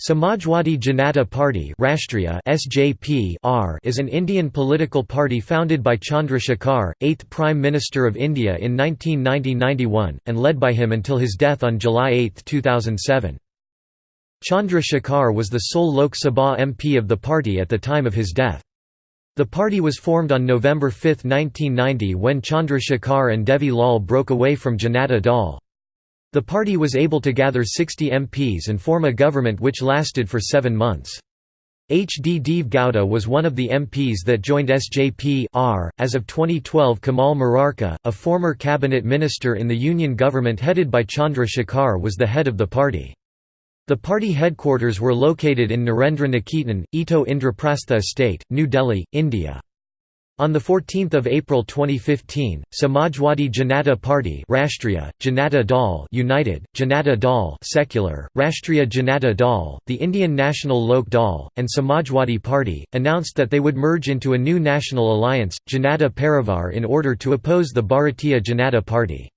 Samajwadi Janata Party Rashtriya SJP R is an Indian political party founded by Chandra Shekhar, 8th Prime Minister of India in 1990–91, and led by him until his death on July 8, 2007. Chandra Shekhar was the sole Lok Sabha MP of the party at the time of his death. The party was formed on November 5, 1990 when Chandra Shekhar and Devi Lal broke away from Janata Dal. The party was able to gather 60 MPs and form a government which lasted for seven months. H. D. Deve Gowda was one of the MPs that joined SJP -R. As of 2012 Kamal Morarka, a former cabinet minister in the union government headed by Chandra Shekhar was the head of the party. The party headquarters were located in Narendra Niketan, Ito Indraprastha Estate, New Delhi, India. On 14 April 2015, Samajwadi Janata Party Rashtriya, Janata Dal United, Janata Dal Secular, Rashtriya Janata Dal, the Indian National Lok Dal, and Samajwadi Party, announced that they would merge into a new national alliance, Janata Parivar in order to oppose the Bharatiya Janata Party.